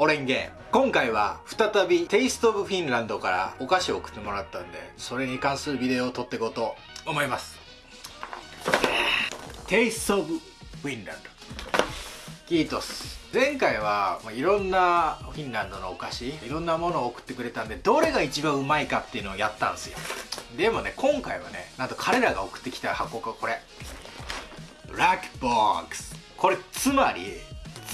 オレンゲ。今回は再びテイストオブフィンランドからお菓子を送ってもらったんでそれに関するビデオを撮っていこうと思います。テイストオブフィンランドキートス。前回はいろんなフィンランドのお菓子いろんなものを送ってくれたんでどれが一番うまいかっていうのをやったんですよ。でもね今回はねなんと彼らが送ってきた箱がこれ。ブラックボックスこれつまり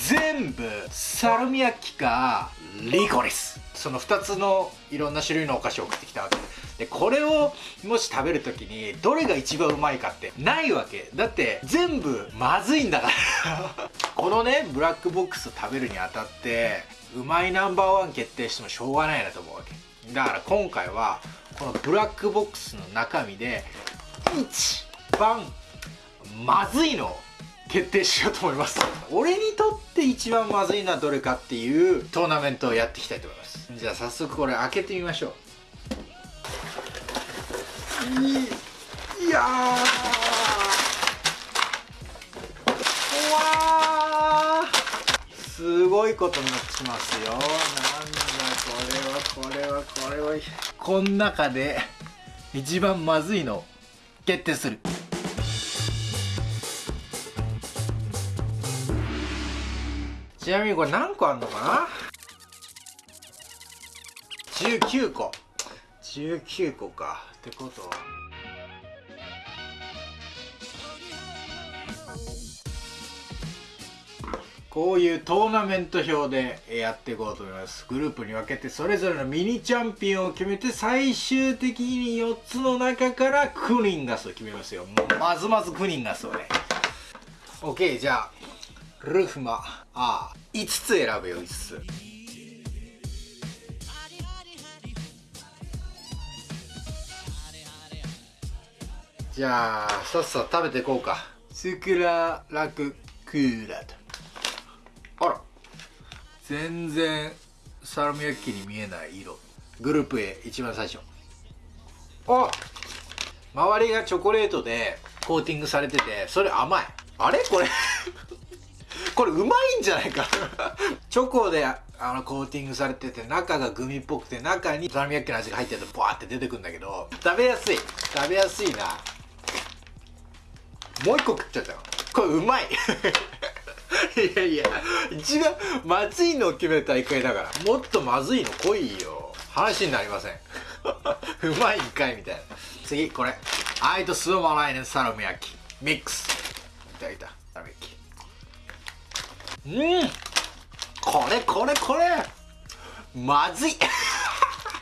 全部サルミヤッキかリコリス。その2つのいろんな種類のお菓子を送ってきたわけ。でこれをもし食べる時にどれが一番うまいかってないわけ。だって全部まずいんだから。このねブラックボックス食べるにあたってうまいナンバーワン決定してもしょうがないなと思うわけ。だから今回はこのブラックボックスの中身で一番まずいのを決定しようと思います。俺にとって一番まずいのはどれかっていうトーナメントをやっていきたいと思います。じゃあ早速これ開けてみましょう。いいやー。わー。すごいことになってしますよ。なんだこれはこれはこれは。この中で一番まずいの決定するちなみにこれ何個あんのかな？19個。19個か。ってことは。こういうトーナメント表でやっていこうと思います。グループに分けてそれぞれのミニチャンピオンを決めて最終的に4つの中からクニンガスを決めますよ。もうまずまずクニンガスをね。OK じゃあ。ルフマ。ああ5つ選ぶよ5つ。じゃあさっさと食べていこうか。スクララククーラと。あら。全然サラミ焼きに見えない色。グループ A 一番最初。あ周りがチョコレートでコーティングされててそれ甘い。あれ？これこれうまいんじゃないかチョコであのコーティングされてて中がグミっぽくて中にサラミ焼きの味が入ってるとバーって出てくるんだけど食べやすい。食べやすいな。もう一個食っちゃったよ。これうまい。いやいや一番まずいのを決める大会だからもっとまずいの来いよ。話になりません。うまいんかいみたいな。次これ。アイとスーマライネサラミ焼き。ミックス。いただいた。うん。これこれこれ。まずい。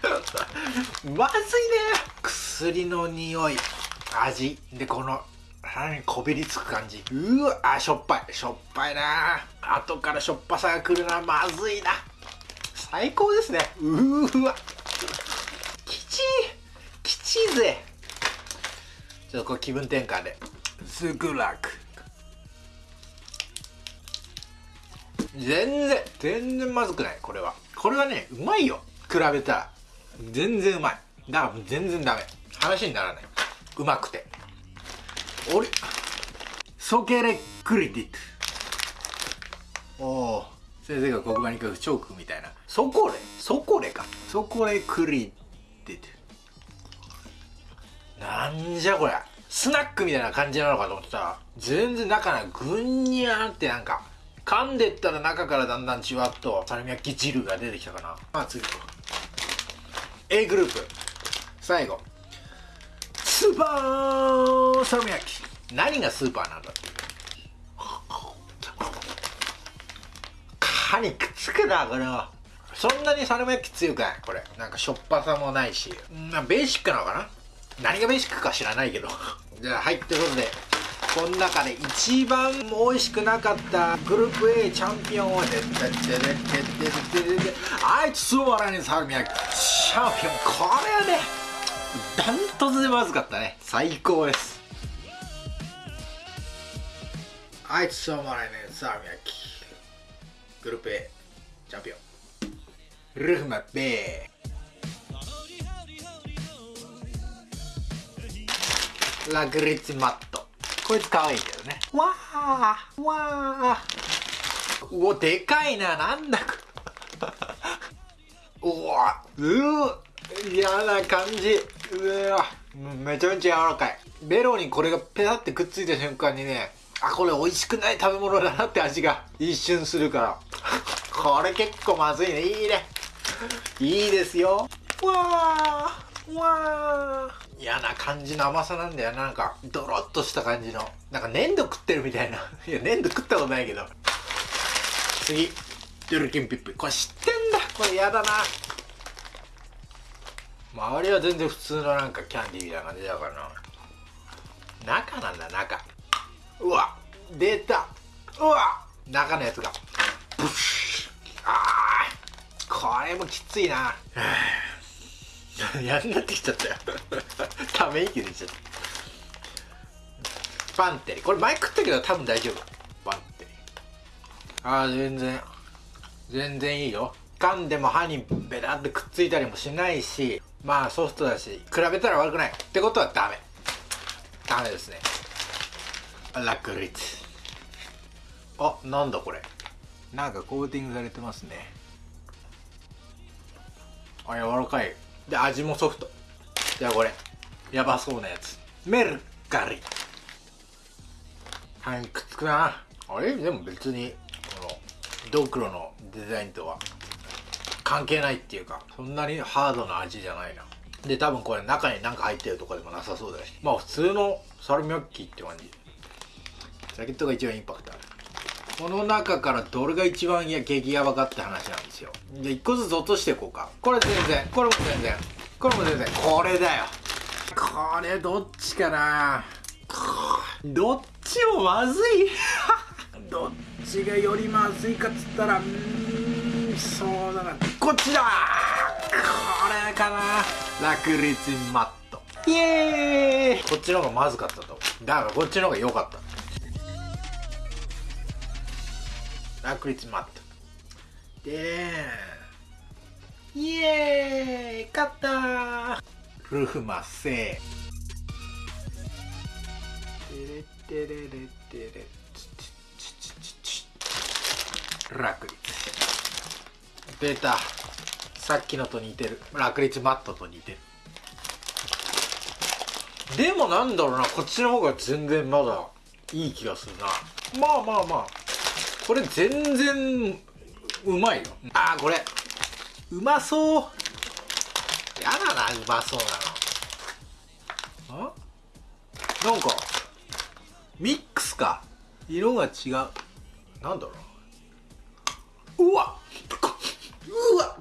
まずいね。薬の匂い。味。でこの腹にこびりつく感じ。うわあしょっぱい。しょっぱいな。後からしょっぱさが来るな。まずいな。最高ですね。うわ。きちいきちいぜちょっとこれ気分転換で。すぐ楽全然全然まずくない。これは。これはねうまいよ。比べたら。全然うまい。だから全然ダメ。話にならない。うまくて。俺ソケレクリティットおお先生が黒板に書くチョークみたいな。ソコレソコレか。ソコレクリティットなんじゃこれスナックみたいな感じなのかと思ってたら全然中がぐんにゃーってなんか噛んでったら中からだんだんじわっとサルミヤッキ汁が出てきたかな。まあ次 A グループ。最後。スーパーサルミヤッキ。何がスーパーなんだっていう。歯にくっつくなこれは。そんなにサルミヤッキ強くないこれ。なんかしょっぱさもないし。んベーシックなのかな。何がベーシックか知らないけど。じゃあはいということで。この中で一番美味しくなかったグループ A チャンピオンは、あいつわらーミヤキチャンピオン。これはね、ダントツでまずかったね。最高です。あいつわらサさみやき。グループ A チャンピオン。ルフマベー。ラグリッツマットこいつ可愛いけどね。わーわー。うおでかいななんだ うわうわ嫌な感じ。うわめちゃめちゃ柔らかい。ベロにこれがペタってくっついた瞬間にねあこれ美味しくない食べ物だなって味が 一瞬するから。これ結構まずいね。いいね。いいですよ。わーわー。嫌な感じの甘さなんだよな。んかドロッとした感じの。なんか粘土食ってるみたいな。いや粘土食ったことないけど。次。ドルキンピップ。これ知ってんだ。これ嫌だな。周りは全然普通のなんかキャンディーみたいな感じだからな。中なんだ中。うわ出た。うわ中のやつが。ブッシュ。あー。これもきついな。やんなってきちゃったよ。ため息出ちゃったパンテリ。これ前食ったけど多分大丈夫。パンテリ。ああ全然。全然いいよ。噛んでも歯にベタってくっついたりもしないしまあソフトだし比べたら悪くない。ってことはダメ。ダメですね。ラクリッツあなんだこれ。なんかコーティングされてますね。あ柔らかいで味もソフト。じゃあこれ。やばそうなやつ。メルカリ。歯にくっつくな。あれ？でも別にこのドクロのデザインとは関係ないっていうかそんなにハードな味じゃないな。で多分これ中に何か入ってるとかでもなさそうだし。まあ普通のサルミョッキーって感じ。ジャケットが一番インパクトこの中からどれが一番や激ヤバかって話なんですよ。で1個ずつ落としていこうか。これ全然。これも全然。これも全然。これだよ。これどっちかな。どっちもまずい。どっちがよりまずいかっつったらうーんそうだな。こっちだ。これかな。ラクリツマット。イエーイ。こっちの方がまずかったとだからこっちの方が良かった。ラクリツマットでイエーイ勝ったルフマセテレテレレテレチチチチチラクリツ出たさっきのと似てるラクリツマットと似てるでもなんだろうなこっちの方が全然まだいい気がするなまあまあまあこれ全然うまいよ。あーこれ。うまそう。やだなうまそうなの。あ？なんかミックスか。色が違う。なんだろう。うわうわ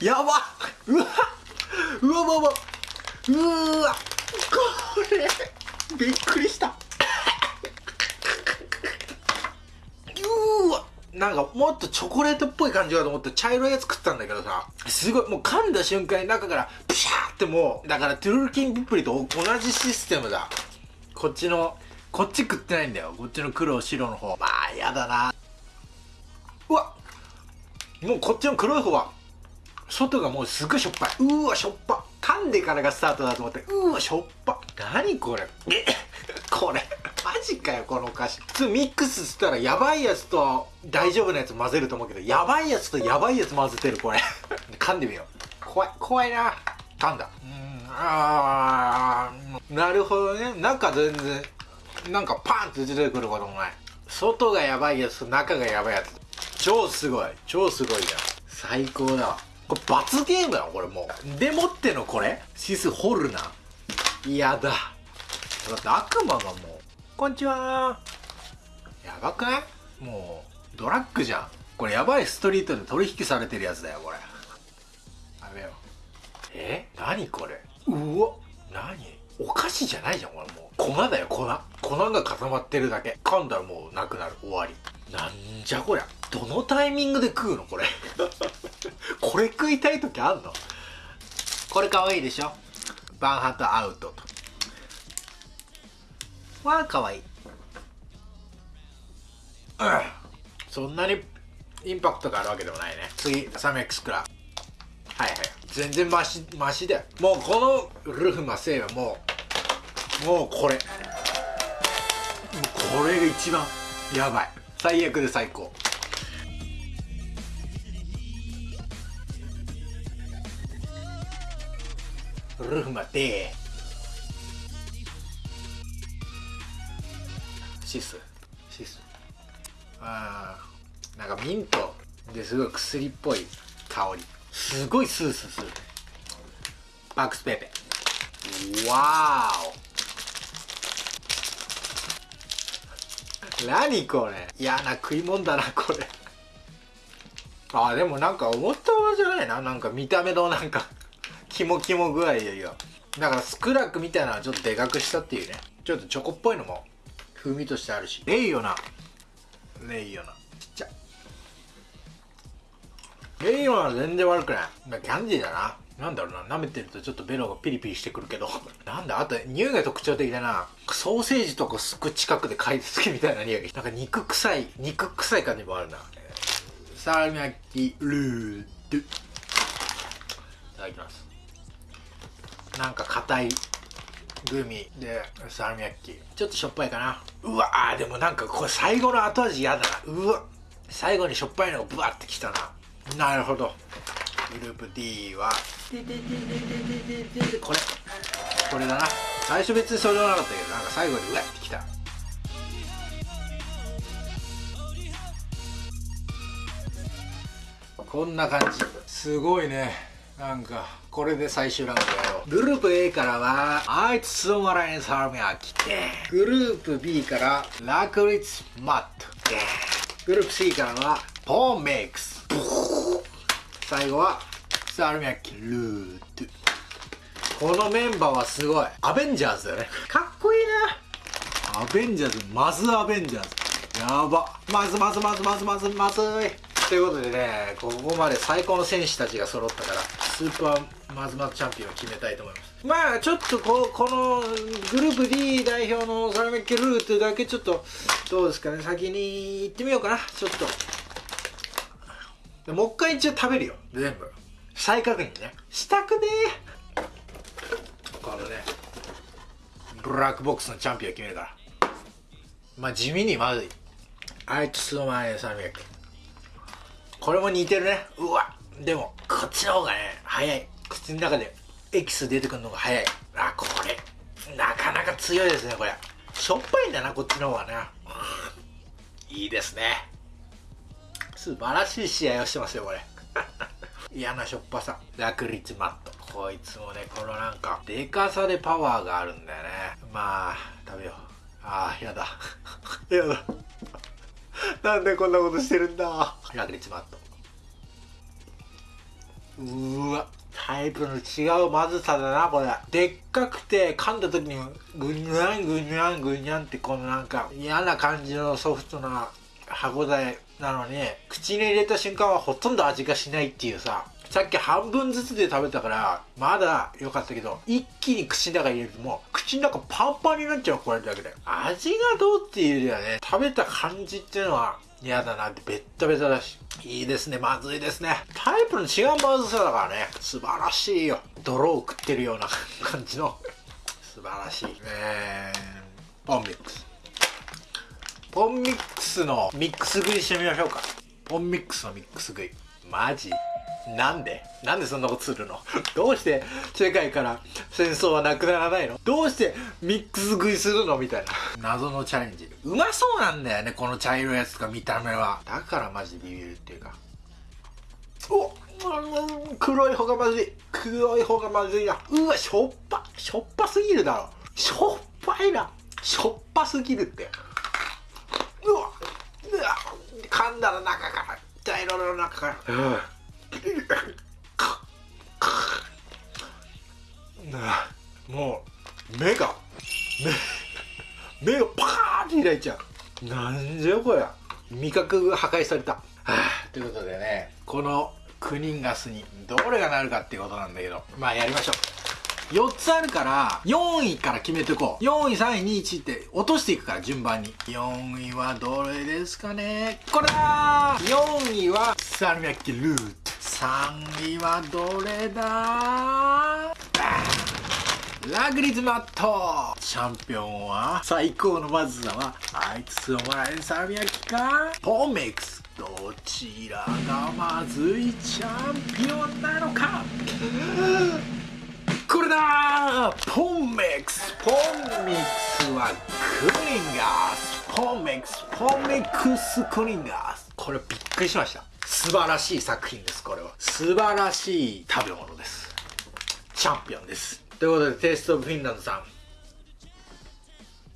やばうわうわうわうわ。うわこれ。びっくりしたなんかもっとチョコレートっぽい感じかと思って茶色いやつ食ったんだけどさ。すごいもう噛んだ瞬間に中からプシャーってもうだからトゥルルキンピプリと同じシステムだ。こっちのこっち食ってないんだよ。こっちの黒白の方。まあやだな。うわもうこっちの黒い方は外がもうすっごいしょっぱい。うーわしょっぱ。噛んでからがスタートだと思ってうーわしょっぱ。何これ。えこれ。ジかよこのお菓子普通ミックスしたらやばいやつと大丈夫なやつ混ぜると思うけどやばいやつとやばいやつ混ぜてるこれ。噛んでみよう。怖い怖いな。噛んだ。うんあなるほどね。中全然なんかパンって出てくることもない。外がやばいやつと中がやばいやつ。超すごい。超すごいじゃん。最高だわ。これ罰ゲームだこれもう。でもってのこれ？シス掘るな。嫌だ。だって悪魔がもう「こんにちは」やばくない？もうドラッグじゃん。これやばい。ストリートで取引されてるやつだよこれ。やめよう。え？何これ？うわ。何？お菓子じゃないじゃんこれ。もう粉だよ粉。粉が固まってるだけ。噛んだらもうなくなる。終わり。なんじゃこりゃ。どのタイミングで食うのこれ。これ食いたい時あんの？これ可愛いでしょ？バンハトアウトは可愛い、うん、そんなにインパクトがあるわけでもないね。次サメックスクラはいはい。全然マシマシだよ。もうこのルフマセイはもうもうこれ。もうこれが一番やばい。最悪で最高。ルフマでーシス。シス。あー。なんかミントですごい薬っぽい香り。すごいスースーするバックスペーペわーお。何これ。嫌な食い物だなこれ。あーでもなんか思ったほどじゃないな。なんか見た目のなんかキモキモ具合よりはだからスクラックみたいなのはちょっとでかくしたっていうね。ちょっとチョコっぽいのも風味としてあるし。レイヨナ。レイヨナ。ちっちゃ。レイヨナは全然悪くない。まあキャンディーだな。なんだろうな。舐めてるとちょっとベロがピリピリしてくるけど。なんだ？あと匂いが特徴的だな。ソーセージとかすっごい近くで嗅いでつけみたいな匂いなんか肉臭い肉臭い感じもあるな。サラミ焼きルード。ゥいただきます。なんか硬いグミでサラミ焼きちょっとしょっぱいかな。うわでもなんかこれ最後の後味嫌だな。うわ。最後にしょっぱいのがブワってきたな。なるほど。グループ D は。これこれだな最初別にそれはなかったけどなんか最後にうわってきたこんな感じすごいねなんかこれで最終ラウンドやろうグループ A からはあいつスオマラインサラミが来てグループ B からラクリッツマットでグループ C からはポーンメイクス。最後はサラミ焼きルートこのメンバーはすごい。アベンジャーズだよね。かっこいいな。アベンジャーズまずアベンジャーズ。やば。まずまずまずまずまずまずい。ということでねここまで最高の選手たちが揃ったからスーパーマズマズチャンピオンを決めたいと思います。まあちょっとここのグループ D 代表のサラメッケルートだけちょっとどうですかね先に行ってみようかな。ちょっと。もう一回一応食べるよ。全部。再確認ね。したくねこのねブラックボックスのチャンピオンを決めるからまあ地味にまずい。あいつスーマーサラメッケこれも似てるね。うわでもこっちの方がね早い。口の中でエキス出てくるのが早い。あこれ。なかなか強いですねこれ。しょっぱいんだなこっちの方がね。いいですね。素晴らしい試合をしてますよこれ。嫌なしょっぱさ。ラクリチマット。こいつもねこのなんかでかさでパワーがあるんだよね。まあ食べよう。ああやだ。やだ。なんでこんなことしてるんだ。ラクリチマット。うわタイプの違うまずさだなこれ。でっかくて噛んだ時にグニャングニャングニャンってこのなんか嫌な感じのソフトな歯ごたえなのに口に入れた瞬間はほとんど味がしないっていうさ。さっき半分ずつで食べたからまだ良かったけど一気に口の中入れるともう口の中パンパンになっちゃうこれだけで。味がどうっていうよりはね食べた感じっていうのは嫌だなってベッタベタだし。いいですね。まずいですね。タイプの違うまずさだからね素晴らしいよ。泥を食ってるような 感じの。素晴らしいえー、ポンミックス。ポンミックスのミックス食いしてみましょうか。ポンミックスのミックス食い。マジ。なんで？なんでそんなことするの？どうして世界から戦争はなくならないの？どうしてミックス食いするの？みたいな。謎のチャレンジ。うまそうなんだよねこの茶色いやつとか見た目は。だからマジでビビるっていうか。お黒い方がまずい。黒い方がまずいな。うわしょっぱしょっぱすぎるだろ。しょっぱいな。しょっぱすぎるって。うわうわ噛んだら中から。茶色の中から、うん。もう目が目目がパーンって開いちゃう。なんじゃこれ味覚が破壊された、はあ、ということでねこの9人ガスにどれがなるかっていうことなんだけどまあやりましょう。4つあるから4位から決めていこう。4位3位2位1位って落としていくから順番に。4位はどれですかね。これだ4位はサルミャッキルー3位はどれだ？ラグリズマット。チャンピオンは最高のまずさはあいつをもらえるサルミャッキか。ポンメイクス。どちらがまずいチャンピオンなのか。これだ！ポンメックス。ポンミックスはクリンガース。ポンメックス。ポンミックスクリンガース。これびっくりしました。素晴らしい作品ですこれは。素晴らしい食べ物です。チャンピオンです。ということでテイストオブフィンランドさん。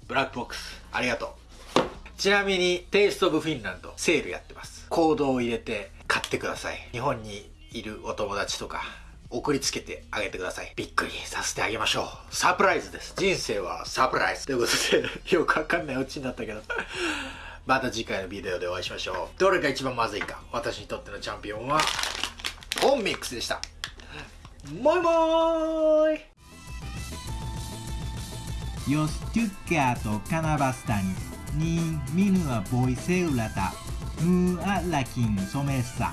ブラックボックスありがとう。ちなみにテイストオブフィンランドセールやってます。コードを入れて買ってください。日本にいるお友達とか送りつけてあげてください。びっくりさせてあげましょう。サプライズです。人生はサプライズ。ということで よくわかんないオチになったけど。また次回のビデオでお会いしましょう。どれが一番まずいか。私にとってのチャンピオンは、オンミックスでした。バイバーイよし、トゥッケアとカナバスタに、ニー、ミヌア、ボイセウラタ、ムア、ラキン、ソメッサ。